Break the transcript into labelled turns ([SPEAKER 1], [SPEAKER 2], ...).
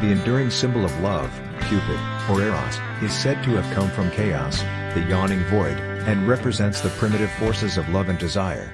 [SPEAKER 1] The enduring symbol of love, Cupid, or Eros, is said to have come from chaos, the yawning void, and represents the primitive forces of love and desire.